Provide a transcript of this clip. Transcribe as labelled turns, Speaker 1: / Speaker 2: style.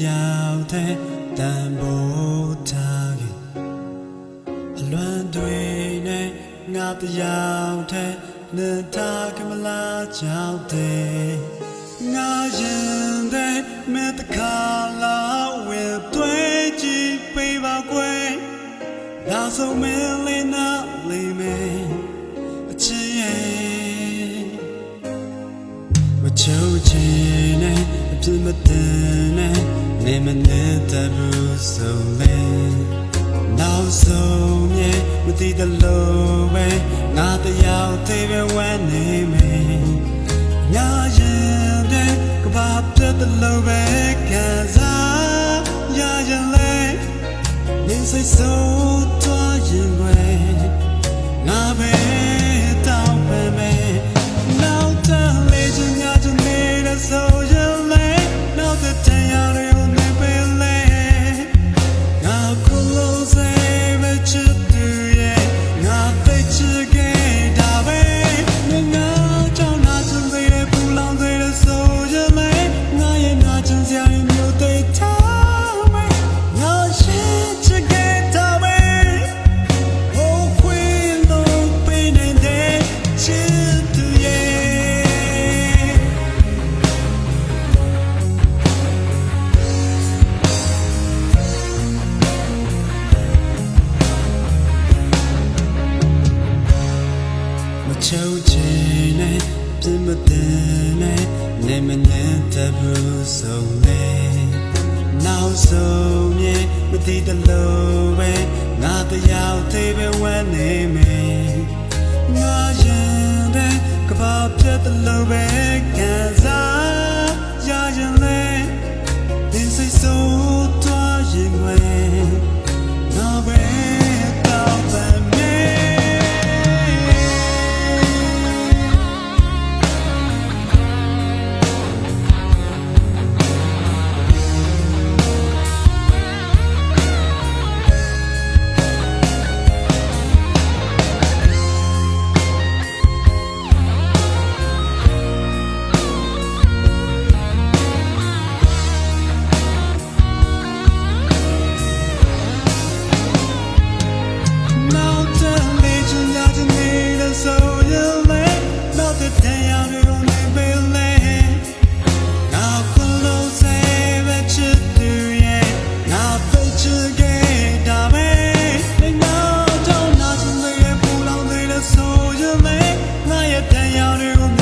Speaker 1: တဲ့မင်းတရားတဲ့တန်ဖိုးထားခဲ့အလွန်တွေနဲ့ငါတရားတဲ့နေထားကမလားကြောက်တဲ့ငါရင်တဲ့မင်းတခါလာဝဲတွေ့ကြည့်ပေးပါကွယ်ဒါဆိုမင်းလေးနာလေးမင်းအချစ်ရဲ့မချိုးချင်နဲ့အပြစ်မတင်နဲ့ နေမနေတဲ့ဘူးဆိုလေနောက်ဆုံးမြေမတည်တဲ့လို့ပဲငါတရားသေးပဲဝမ်းနေမယ်ငါရင်တဲ့ကဘာပြတ်တဲ့လို့ပဲခံစားရရင်လေနေစိတ်ဆိုးသွားရင်ွ မချိုးချင်နဲ့ပြင်းမတင်နဲ့နေမနေတဲ့ဘူးဆုံးလေနောက်ဆုံးမြေမတည်တဲ့လို့ပဲငါတရားသေးပဲဝမ်းနေမယ်ငါရင်တဲ့ကဘာပြတ်တဲ့လို့ပဲခံစား encounter